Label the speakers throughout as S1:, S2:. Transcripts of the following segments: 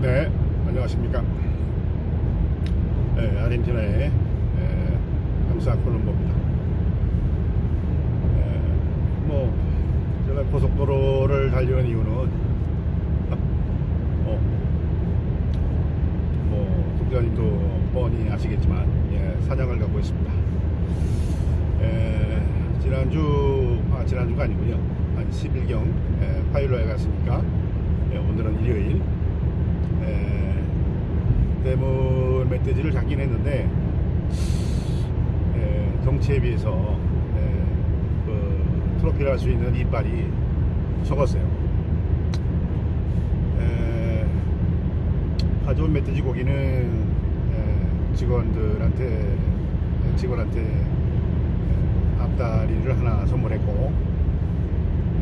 S1: 네, 안녕하십니까. 네, 아르헨티나의 에, 감사 콜롬보입니다. 에, 뭐, 제가 고속도로를 달리는 이유는, 어, 뭐, 독자님도 뻔히 아시겠지만, 예, 사냥을 갖고 있습니다. 에, 지난주, 아, 지난주가 아니군요. 한 10일경 파일로에 갔으니까, 예, 오늘은 일요일, 에, 대물 멧돼지를 잡긴 했는데 에, 덩치에 비해서 에, 그, 트로피를 할 수 있는 이빨이 적었어요. 에, 가져온 멧돼지 고기는 에, 직원들한테 직원한테 에, 앞다리를 하나 선물했고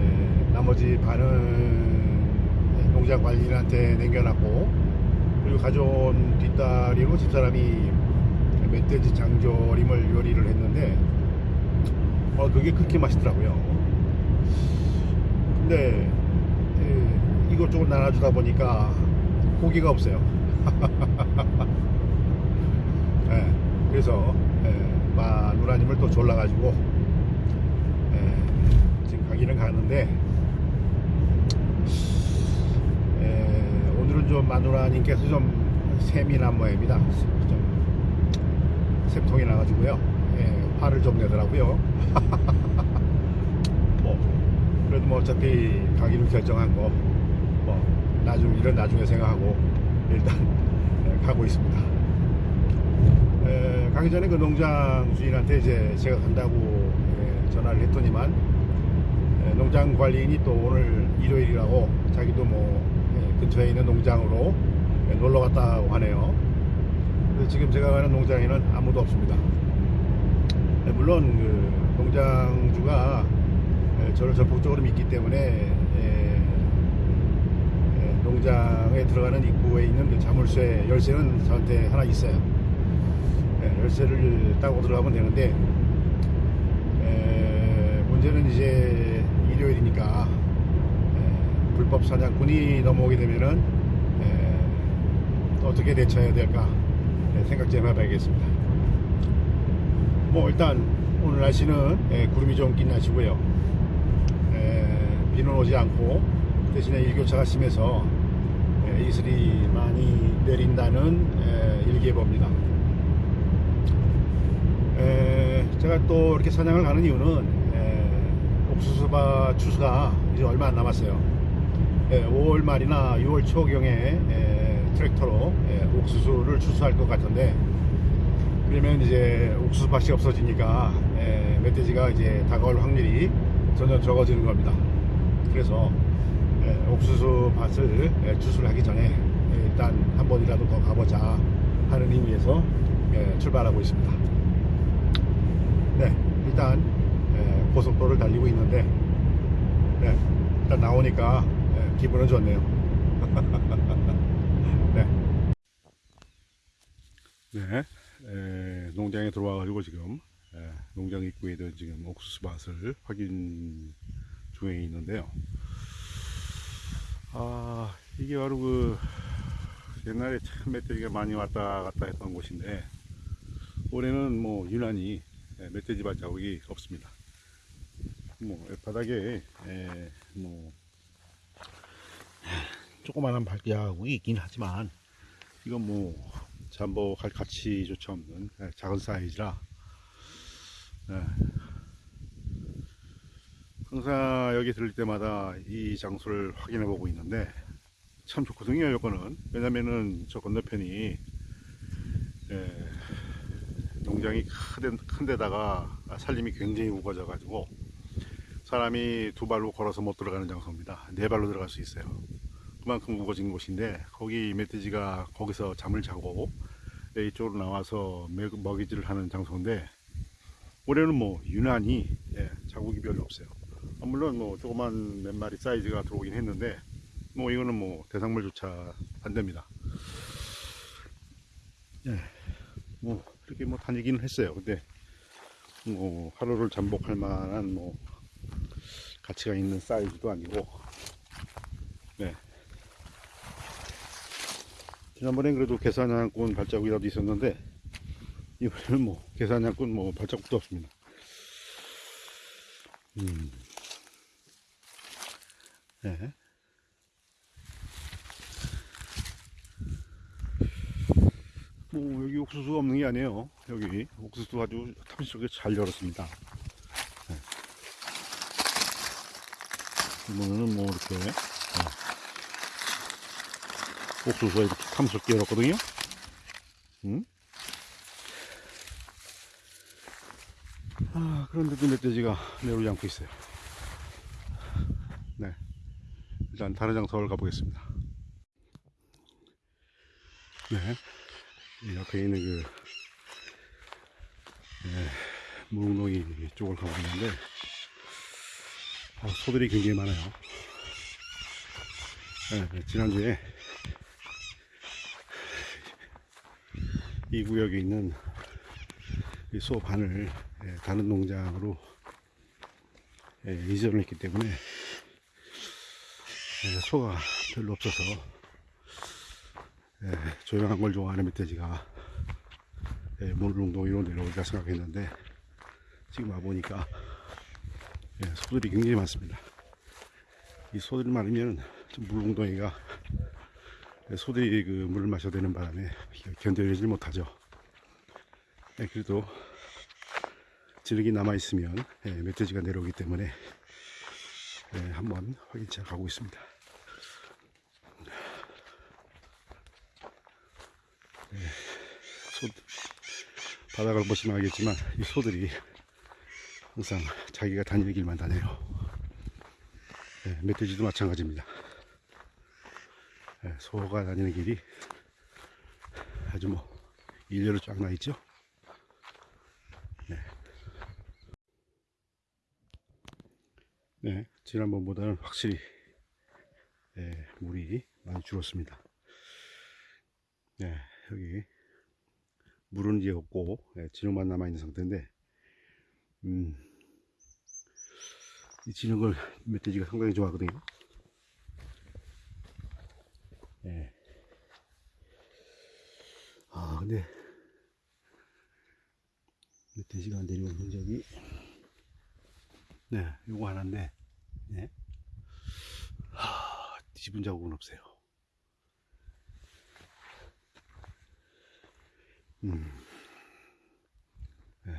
S1: 에, 나머지 반은 농장 관리인한테 남겨놨고 그리고 가져온 뒷다리로 집사람이 멧돼지 장조림을 요리를 했는데 어 그게 그렇게 맛있더라고요. 근데 에, 이것저것 나눠주다 보니까 고기가 없어요. 예, 그래서 에, 마누라님을 또 졸라가지고 에, 지금 가기는 가는데 에, 오늘은 좀 마누라님께서 좀난 모양입니다. 좀 샘통이 나가지고요. 예, 화를 좀 내더라고요. 뭐 그래도 뭐 어차피 가기로 결정한 거, 뭐 나중 일은 나중에 생각하고 일단 예, 가고 있습니다. 에, 가기 전에 그 농장 주인한테 이제 제가 간다고 예, 전화를 했더니만 예, 농장 관리인이 또 오늘 일요일이라고 자기도 뭐 예, 근처에 있는 농장으로 예, 놀러 갔다고 하네요. 그래서 지금 제가 가는 농장에는 아무도 없습니다. 예, 물론 그 농장주가 예, 저를 적극적으로 믿기 때문에 예, 예, 농장에 들어가는 입구에 있는 그 자물쇠 열쇠는 저한테 하나 있어요. 예, 열쇠를 따고 들어가면 되는데 에, 문제는 이제 일요일이니까 에, 불법 사냥꾼이 넘어오게 되면은 에, 어떻게 대처해야 될까 에, 생각 좀 해봐야겠습니다. 뭐 일단 오늘 날씨는 에, 구름이 좀 낀 날씨고요. 에, 비는 오지 않고 대신에 일교차가 심해서 에, 이슬이 많이 내린다는 에, 일기예보입니다. 에, 제가 또 이렇게 사냥을 가는 이유는 에, 옥수수밭 추수가 이제 얼마 안 남았어요. 에, 5월 말이나 6월 초경에 에, 트랙터로 에, 옥수수를 추수할 것 같은데 그러면 이제 옥수수밭이 없어지니까 에, 멧돼지가 이제 다가올 확률이 점점 적어지는 겁니다. 그래서 에, 옥수수 밭을 에, 추수를 하기 전에 에, 일단 한 번이라도 더 가보자 하는 의미에서 에, 출발하고 있습니다. 네, 일단 에, 고속도로를 달리고 있는데 네, 일단 나오니까 에, 기분은 좋네요. 네. 네, 에, 농장에 들어와가지고 지금 에, 농장 입구에 있는 지금 옥수수 밭을 확인 중에 있는데요. 아, 이게 바로 그 옛날에 참 멧돼지가 많이 왔다 갔다 했던 곳인데 올해는 뭐 유난히 예, 멧돼지 발자국이 없습니다. 뭐 바닥에 에, 뭐 조그마한 발자국이 있긴 하지만 이건 뭐 잠복할 가치조차 없는 예, 작은 사이즈라 예. 항상 여기 들릴 때마다 이 장소를 확인해 보고 있는데 참 좋거든요 여거는. 왜냐면은 저 건너편이 예, 농장이 큰, 데, 큰 데다가 살림이 굉장히 우거져 가지고 사람이 두 발로 걸어서 못 들어가는 장소입니다. 네 발로 들어갈 수 있어요 그만큼 우거진 곳인데 거기 멧돼지가 거기서 잠을 자고 예, 이쪽으로 나와서 먹- 먹이질을 하는 장소인데 올해는 뭐 유난히 예, 자국이 별로 없어요 아, 물론 뭐 조그만 몇 마리 사이즈가 들어오긴 했는데 뭐 이거는 뭐 대상물조차 안 됩니다 예, 뭐 이렇게 뭐 다니기는 했어요. 근데 뭐 하루를 잠복할 만한 뭐 가치가 있는 사이즈도 아니고 지난번엔 그래도 계산양꾼 발자국이라도 있었는데 이번에는 뭐 계산양꾼 뭐 발자국도 없습니다. 음. 네. 뭐 여기 옥수수가 없는 게 아니에요. 여기 옥수수 아주 탐스럽게 잘 열었습니다. 네. 보면은 뭐 이렇게 네. 옥수수가 이렇게 탐스럽게 열었거든요. 음? 아, 그런데도 멧돼지가 내려오지 않고 있어요. 네. 일단 다른 장소를 가보겠습니다. 네. 이 옆에 있는 그, 네, 무릉동이 쪽을 가고 있는데, 아, 소들이 굉장히 많아요. 네, 지난주에 이 구역에 있는 이소 반을 예, 다른 농장으로 예, 이전을 했기 때문에 예, 소가 별로 없어서 예, 조용한 걸 좋아하는 멧돼지가 예, 몰롱동이로 내려올까 생각했는데 지금 와보니까 예, 소들이 굉장히 많습니다. 이 소들이 많으면 예, 소들이 그 물을 마셔야 되는 바람에 견뎌내질 못하죠. 예, 그래도 지력이 남아있으면 예, 멧돼지가 내려오기 때문에 예, 한번 확인차 가고 있습니다. 예, 소, 바닥을 보시면 알겠지만 이 소들이 항상 자기가 다니는 길만 다녀요. 예, 멧돼지도 마찬가지입니다. 예, 소가 다니는 길이 아주 뭐 일렬로 쫙 나 있죠. 네. 네, 지난번보다는 확실히 예, 물이 많이 줄었습니다. 네, 여기 물은 이제 없고 예, 진흙만 남아 있는 상태인데, 음, 이 진흙을 멧돼지가 상당히 좋아하거든요. 예. 아, 근데 멧돼지가 내려온 흔적이 네, 요거 하나인데, 네. 하, 뒤집은 자국은 없어요. 음. 네,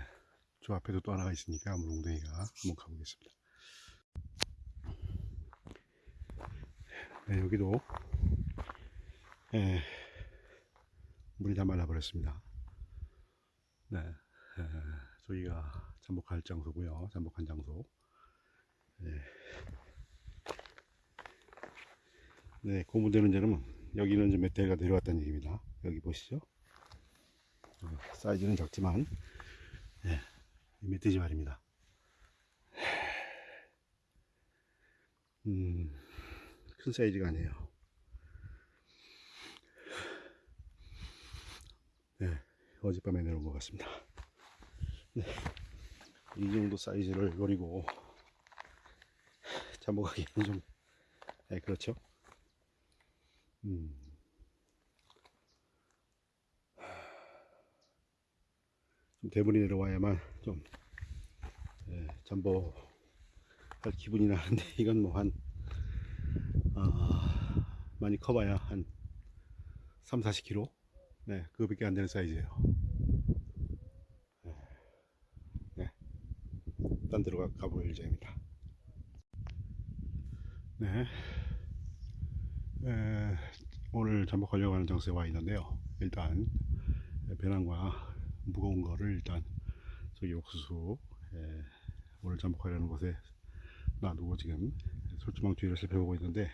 S1: 저 앞에도 또 하나가 있으니까 물웅덩이가 한번 가보겠습니다. 네, 여기도 예, 물이 다 말라버렸습니다. 네, 에, 저희가 잠복할 장소고요. 잠복한 장소. 네, 네 고무되는 점은 여기는 좀 멧돼지가 내려왔다는 얘기입니다. 여기 보시죠. 어, 사이즈는 작지만 네, 이 멧돼지 말입니다. 음, 큰 사이즈가 아니에요. 네, 어젯밤에 내려온 것 같습니다. 네, 이 정도 사이즈를 노리고 잠복하기는 좀, 네, 그렇죠. 음. 좀 대문이 내려와야만 좀, 예, 잠복할 기분이 나는데, 이건 뭐 한, 아, 많이 커봐야 한 3, 40kg? 네, 그거밖에 안 되는 사이즈예요. 네, 네. 딴 데로 가, 가볼 예정입니다. 네. 에, 오늘 잠복하려고 하는 장소에 와 있는데요. 일단 배낭과 무거운 거를 일단 저기 옥수수 에, 오늘 잠복하려는 곳에 놔두고 지금 솔주망 뒤를 살펴보고 있는데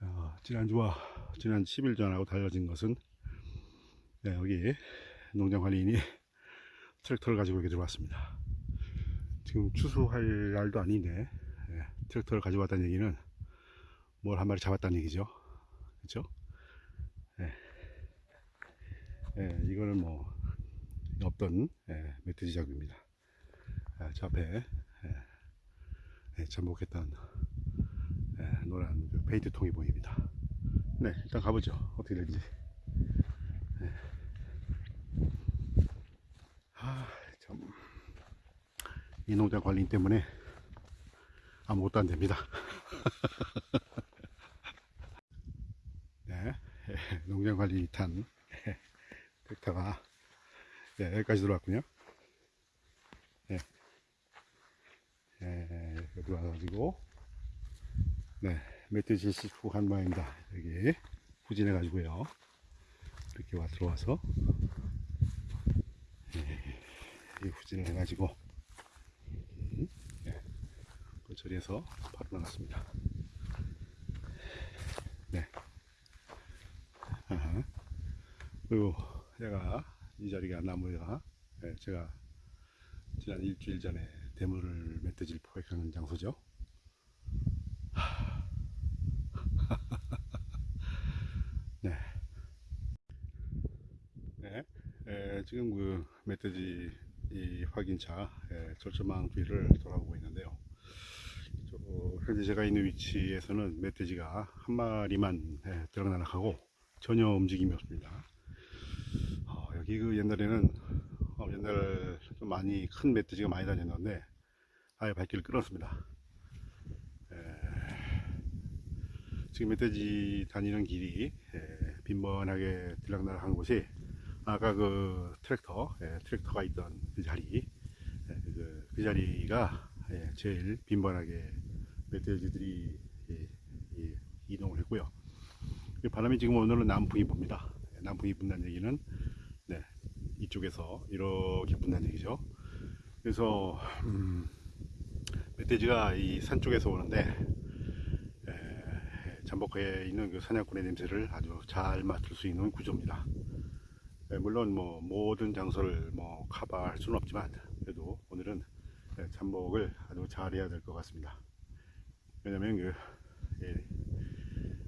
S1: 어, 지난주와 지난 10일 전하고 달라진 것은 네, 여기 농장 관리인이 트랙터를 가지고 이렇게 들어왔습니다. 지금 추수할 날도 아닌데 예, 트랙터를 가지고 왔다는 얘기는 뭘 한 마리 잡았다는 얘기죠. 그렇죠? 예. 예, 이거는 뭐 없던 예, 멧돼지 작입니다. 아, 저 앞에 예, 예, 잠복했던 예, 노란 그 페인트 통이 보입니다. 네, 일단 가보죠. 어떻게 될지. 이 농장 관리 때문에 아무것도 안 됩니다. 네, 예, 농장 관리 탄 예, 벡터가 네, 여기까지 들어왔군요. 네, 예, 여기 와가지고 네, 멧돼지 식후한 모양입니다. 여기 후진해 가지고요. 이렇게 와 들어와서 예, 이 후진을 해가지고 음, 예, 그 자리에서 바로 나갔습니다. 네. 아하. 그리고 제가 이 자리가 나무가 예, 제가 지난 일주일 전에 대물을 멧돼지를 포획하는 장소죠. 네. 네. 에, 지금 그 멧돼지 이 확인차 에, 절조망 뒤를 돌아보고 있는데요. 저, 현재 제가 있는 위치에서는 멧돼지가 한 마리만 에, 들어나락하고 전혀 움직임이 없습니다. 어, 여기 그 옛날에는 어, 옛날 좀 많이 큰 멧돼지가 많이 다녔는데 아예 발길을 끊었습니다. 에, 지금 멧돼지 다니는 길이 에, 빈번하게 들락날락한 곳이 아까 그 트랙터 예, 트랙터가 있던 그 자리 예, 그, 그 자리가 예, 제일 빈번하게 멧돼지들이 예, 예, 이동을 했고요. 이 바람이 지금 오늘은 남풍이 붑니다. 예, 남풍이 분다는 얘기는 네, 이쪽에서 이렇게 분다는 얘기죠. 그래서 음, 멧돼지가 이 산 쪽에서 오는데 에, 잠복해 있는 그 사냥꾼의 냄새를 아주 잘 맡을 수 있는 구조입니다. 예, 물론 뭐 모든 장소를 뭐 커버할 수는 없지만 그래도 오늘은 예, 잠복을 아주 잘해야 될 것 같습니다. 왜냐면 그 예,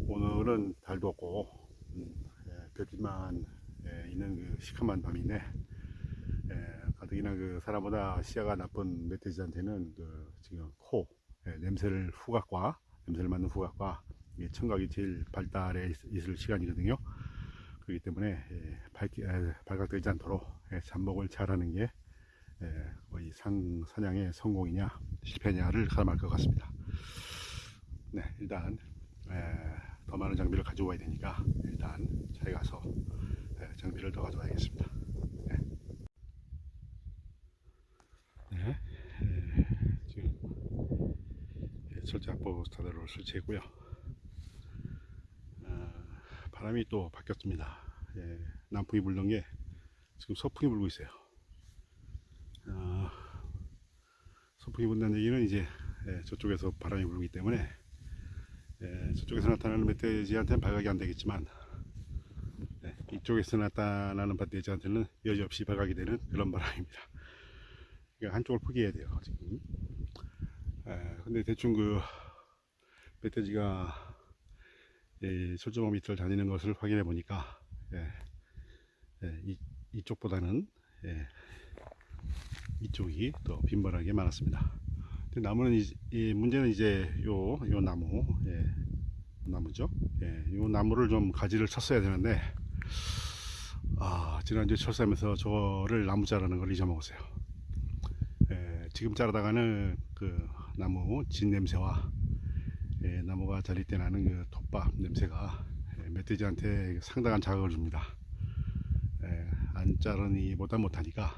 S1: 오늘은 달도 없고 음, 예, 별빛만 예, 있는 그 시커먼 밤인데 예, 가뜩이나 그 사람보다 시야가 나쁜 멧돼지한테는 그 지금 코 예, 냄새를 후각과 냄새를 맡는 후각과 이 청각이 제일 발달해 있- 있을 시간이거든요. 그렇기 때문에 예, 발기, 에, 발각되지 않도록 예, 잠복을 잘하는 게 예, 거의 상, 사냥의 성공이냐 실패냐를 가늠할 것 같습니다. 네, 일단 에, 더 많은 장비를 가져와야 되니까 일단 차에 가서 에, 장비를 더 가져와야겠습니다. 네, 네 에, 지금 예, 철제 확보 스타드를 설치했고요. 아, 바람이 또 바뀌었습니다. 예, 남풍이 불던 게 지금 서풍이 불고 있어요. 아, 서풍이 분다는 얘기는 이제 예, 저쪽에서 바람이 불기 때문에 예, 저쪽에서 나타나는 멧돼지한테는 발각이 안 되겠지만 예, 이쪽에서 나타나는 멧돼지한테는 여지없이 발각이 되는 그런 바람입니다. 그러니까 한쪽을 포기해야 돼요 지금. 예, 근데 대충 그 멧돼지가 이 철조망 밑을 다니는 것을 확인해 보니까 예, 예, 이, 이쪽보다는 예, 이쪽이 더 빈번하게 많았습니다. 나무는 이, 이 문제는 이제 요, 요 나무, 예, 나무죠. 예, 요 나무를 좀 가지를 쳤어야 되는데 아 지난주에 철사하면서 저를 나무 자르는 걸 잊어먹었어요. 예, 지금 자르다가는 그 나무 진 냄새와 예, 나무가 자릴 때 나는 그 톱밥 냄새가 예, 멧돼지한테 상당한 자극을 줍니다. 예, 안 자르니 보다 못하니까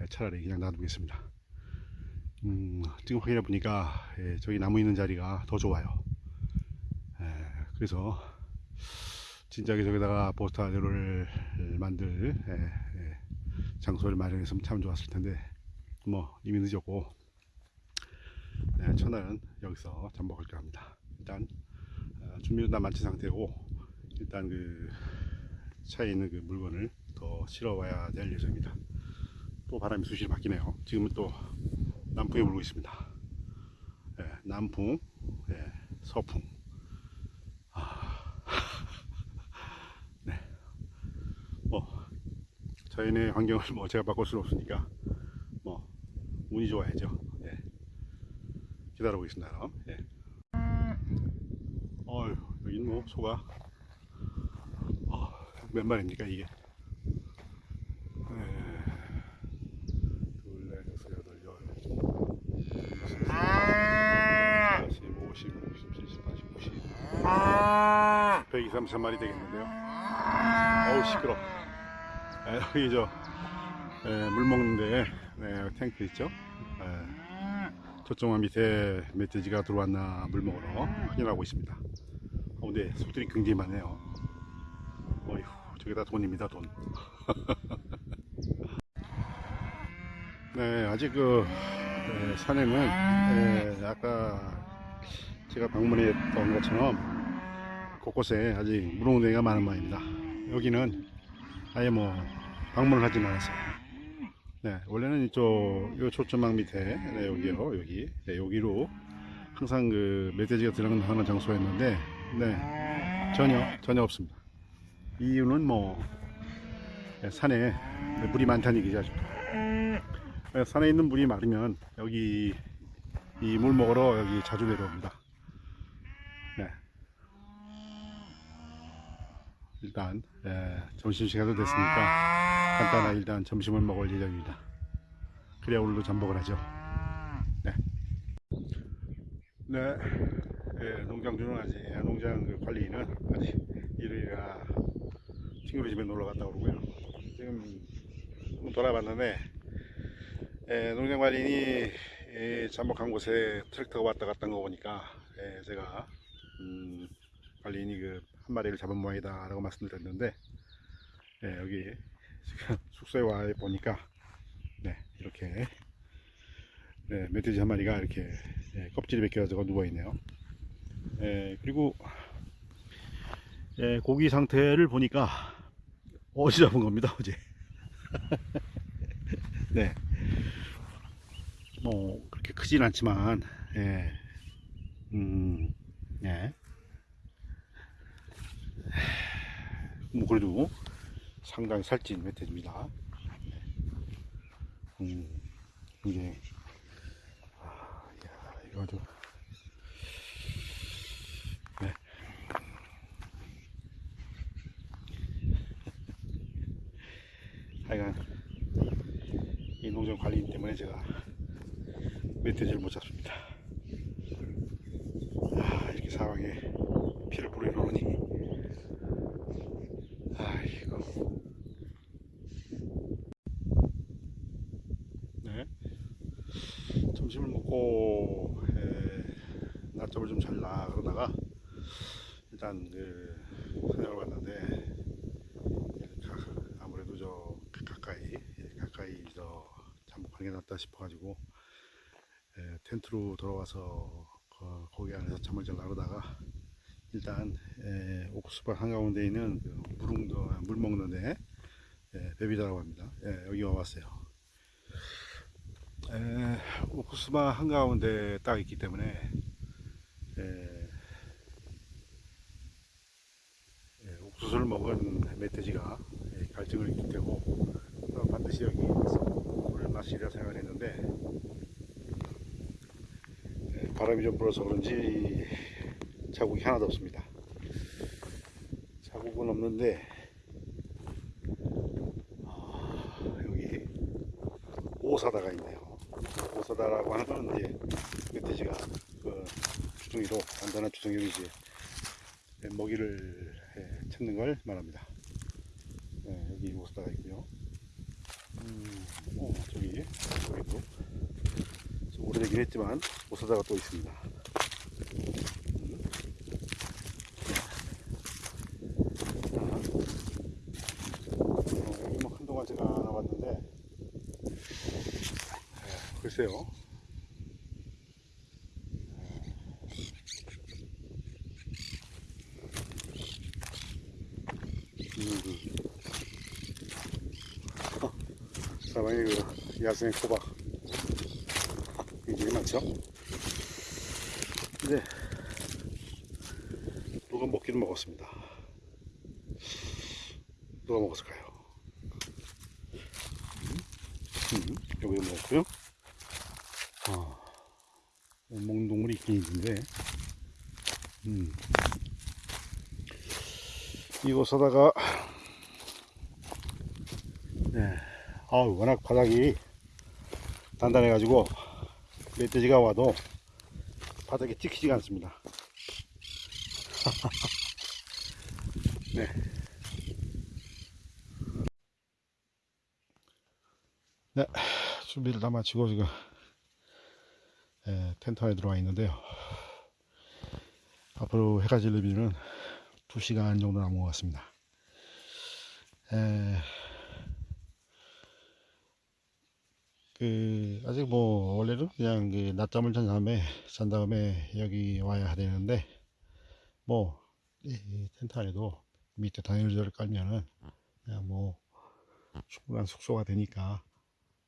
S1: 예, 차라리 그냥 놔두겠습니다. 음, 지금 확인해 보니까 예, 저기 나무 있는 자리가 더 좋아요. 예, 그래서 진작에 저기다가 보스타드를 만들 예, 예, 장소를 마련했으면 참 좋았을 텐데 뭐 이미 늦었고 네, 첫날은 여기서 잠복할까 합니다. 일단 어, 준비는 다 마친 상태고 일단 그 차에 있는 그 물건을 더 실어 와야 될 예정입니다. 또 바람이 수시로 바뀌네요. 지금은 또 남풍이 불고 있습니다. 예, 남풍, 예, 서풍. 아, 네. 뭐 자연의 환경을 뭐 제가 바꿀 수는 없으니까 뭐 운이 좋아야죠. 예. 기다려보겠습니다. 그럼. 예. 여긴 뭐 소가? 어, 몇 마리입니까 이게? 네. 둘넷 여섯 여덟 열. 다시 50 60 70 80 90 123 3마리 되겠는데요? 어우 시끄러. 에, 여기 저물 네, 먹는데 네, 탱크 있죠? 에, 저쪽만 밑에 멧돼지가 들어왔나 물 먹으러 확인하고 있습니다. 어, 근데 소들이 굉장히 많네요. 어휴, 저게 다 돈입니다, 돈. 네, 아직 그, 에, 산에는, 에, 아까 제가 방문했던 것처럼 곳곳에 아직 물홍대가 많은 모양입니다. 여기는 아예 뭐 방문을 하진 않았어요. 네, 원래는 이쪽 요 초점망 밑에 네, 여기요 여기 네, 여기로 항상 그 멧돼지가 들어가는 장소였는데 네 전혀 전혀 없습니다. 이유는 뭐 네, 산에 물이 많다는 얘기죠. 네, 산에 있는 물이 마르면 여기 이 물 먹으러 여기 자주 내려옵니다. 네. 일단 예, 점심시간도 됐으니까 간단하게 일단 점심을 먹을 예정입니다. 그래야 오늘도 잠복을 하죠. 네. 네. 예, 농장 주는 아직 예, 농장 그 관리인은 아직 일요일이라 친구네 집에 놀러 갔다 오고요. 지금 돌아봤는데 예, 농장 관리인이 예, 잠복한 곳에 트랙터가 왔다 갔다 한 거 보니까 예, 제가 음, 관리인이 그 한 마리를 잡은 모양이다 라고 말씀드렸는데 예, 여기 지금 숙소에 와 보니까 네, 이렇게 네, 멧돼지 한 마리가 이렇게 예, 껍질이 벗겨가지고 누워있네요 예, 그리고 예, 고기 상태를 보니까 어제 잡은 겁니다 어제 네. 뭐 그렇게 크진 않지만 예. 음, 예. 뭐 그래도 상당히 살찐 멧돼지입니다. 음, 이게 아, 야, 이거 아주 네. 하여간 이 농장 관리인 때문에 제가 멧돼지를 못 잡습니다. 아, 이렇게 상황에 피를 뿌리려니. 아이고. 네. 점심을 먹고 에, 낮잠을 좀 잘라 그러다가 일단 그 사냥을 왔는데 예, 가- 아무래도 저 가까이 예, 가까이 저 잠복하는 게 낫다 싶어가지고 에, 텐트로 돌아와서 거, 거기 안에서 잠을 잘 나르다가 일단 에, 옥수수 한가운데 있는 그 무릉도 물 먹는 데 예, 베비다라고 합니다. 예, 여기 와봤어요. 에, 옥수수바 한가운데 딱 있기 때문에 에, 예, 옥수수를 먹은 멧돼지가 예, 갈증을 테고 그럼 반드시 여기 물을 마시리라 생각했는데 예, 바람이 좀 불어서 그런지 자국이 하나도 없습니다. 자국은 없는데 아, 여기 오사다가 있네요. 오사다라고 하는 건 이제 멧돼지가 그 주둥이로 단단한 주둥이로 이제 먹이를 예, 찾는 걸 말합니다. 네, 여기 오사다가 있고요. 음, 어, 저기 저기도. 좀 오래되긴 했지만 오사다가 또 있습니다. 어, 여기 뭐 한동안 제가 안 와봤는데 예, 글쎄요 음, 사방에 그 야생 호박 굉장히 많죠? 근데 누가 먹기는 먹었습니다. 누가 먹었을까요? 음, 여기 먹었고요. 아, 먹는 동물이 있긴 있는데, 음, 이곳에다가, 네, 아, 워낙 바닥이 단단해 가지고 멧돼지가 와도 바닥에 찍히지가 않습니다. 네. 네, 준비를 다 마치고 지금 에, 텐트 안에 들어와 있는데요. 앞으로 해가 질리면 2시간 정도 남은 것 같습니다. 에, 그 아직 뭐 원래는 그냥 그 낮잠을 잔 다음에 잔 다음에 여기 와야 되는데 뭐 이, 이 텐트 안에도 밑에 단열재를 깔면은 그냥 뭐 충분한 숙소가 되니까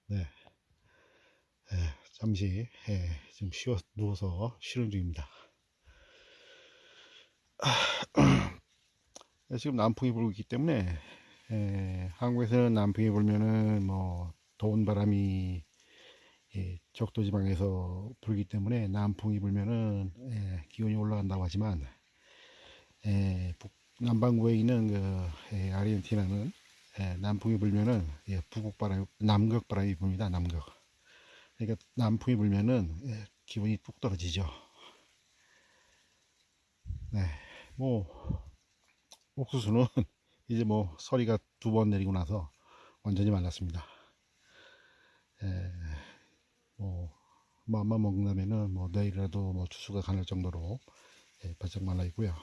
S1: 네 예, 잠시 예, 지금 쉬어 누워서 쉬는 중입니다. 예, 지금 남풍이 불고 있기 때문에 예, 한국에서는 남풍이 불면은 뭐 더운 바람이 예, 적도 지방에서 불기 때문에 남풍이 불면은 예, 기온이 올라간다고 하지만 예, 북, 남반구에 있는 그 예, 아르헨티나는 예, 남풍이 불면은 예, 북극 바람, 남극 바람이 붑니다. 남극. 그러니까 남풍이 불면은 예, 기분이 뚝 떨어지죠. 네, 뭐 옥수수는 이제 뭐 서리가 두 번 내리고 나서 완전히 말랐습니다. 예, 뭐 마음만 먹는다면은 뭐 내일이라도 뭐 추수가 가능할 정도로 예, 바짝 말라 있고요.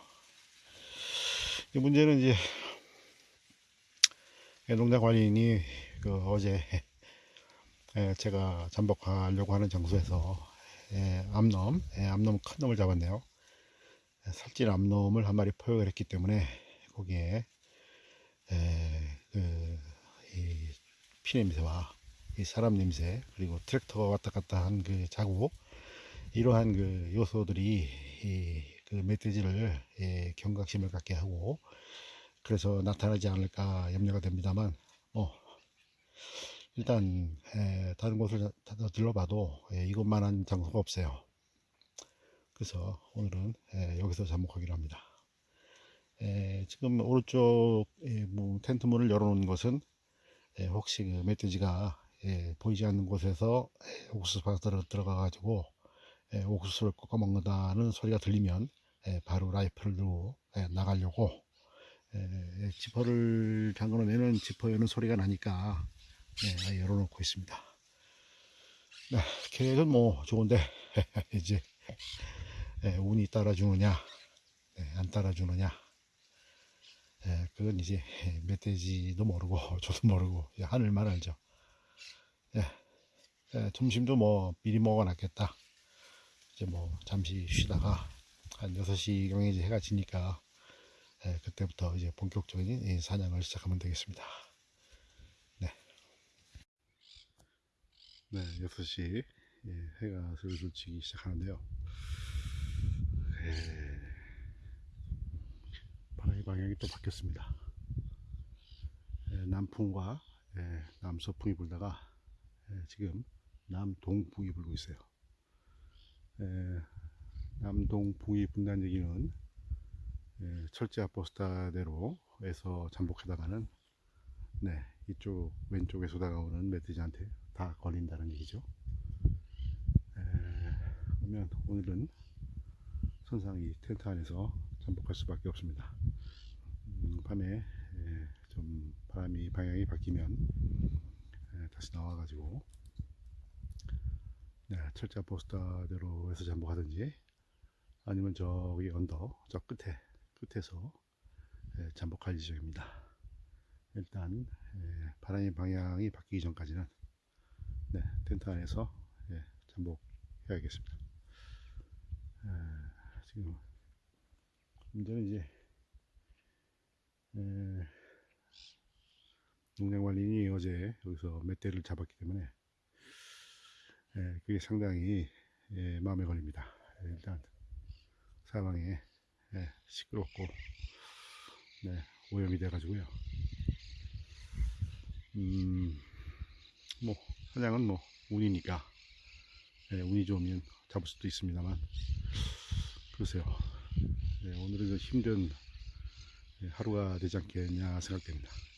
S1: 이 문제는 이제 농장 관리인이 그 어제 예, 제가 잠복하려고 하는 장소에서 예, 암놈, 예, 암놈 큰 놈을 잡았네요. 예, 살찐 암놈을 한 마리 포획을 했기 때문에 거기에 예, 그, 이 피냄새와 이 사람 냄새 그리고 트랙터가 왔다 갔다 한 그 자국 이러한 그 요소들이 이 그 멧돼지를 예, 경각심을 갖게 하고 그래서 나타나지 않을까 염려가 됩니다만 어, 일단 에, 다른 곳을 다- 다 들러봐도 예, 이것만한 장소가 없어요. 그래서 오늘은 에, 여기서 잠복하기로 합니다. 에, 지금 오른쪽 에, 문- 텐트 문을 열어놓은 것은 에, 혹시 그 멧돼지가 예, 보이지 않는 곳에서 에, 옥수수 밭으로 들어가 가지고 에, 옥수수를 꺾어 먹는다는 소리가 들리면 에, 바로 라이플을 들고 에, 나가려고 에, 지퍼를 잠궈내는 지퍼 여는 소리가 나니까 네, 열어놓고 있습니다. 네, 계획은 뭐 좋은데 이제 에, 운이 따라주느냐 네, 안 따라주느냐 에, 그건 이제 멧돼지도 모르고 저도 모르고 하늘만 알죠. 예, 예, 점심도 뭐 미리 먹어놨겠다. 이제 뭐 잠시 쉬다가 한 6시경에 이제 해가 지니까 예, 그때부터 이제 본격적인 이 사냥을 시작하면 되겠습니다. 네. 네, 6시 예, 해가 슬슬 지기 시작하는데요. 예, 바람의 방향이 또 바뀌었습니다. 예, 남풍과 예, 남서풍이 불다가 예, 지금 남동풍이 불고 있어요. 예, 남동풍이 분다는 얘기는 예, 철제 아포스타대로에서 잠복하다가는 네, 이쪽 왼쪽에서 다가오는 멧돼지한테 다 걸린다는 얘기죠. 에, 그러면 오늘은 선상 이 텐트 안에서 잠복할 수밖에 없습니다. 음, 밤에 에, 좀 바람이 방향이 바뀌면 에, 다시 나와가지고 네, 철제 아포스타대로 해서 잠복하든지 아니면 저기 언덕 저 끝에 끝에서 예, 잠복할 예정입니다. 일단 예, 바람의 방향이 바뀌기 전까지는 네, 텐트 안에서 예, 잠복해야겠습니다. 에, 지금 문제는 이제 에, 농장관리인이 어제 여기서 멧돼를 잡았기 때문에 에, 그게 상당히 예, 마음에 걸립니다. 예, 일단 사방에 예, 시끄럽고 네, 오염이 돼가지고요. 음, 뭐 사냥은 뭐 운이니까 예, 운이 좋으면 잡을 수도 있습니다만 글쎄요. 예, 오늘은 그 힘든 예, 하루가 되지 않겠냐 생각됩니다.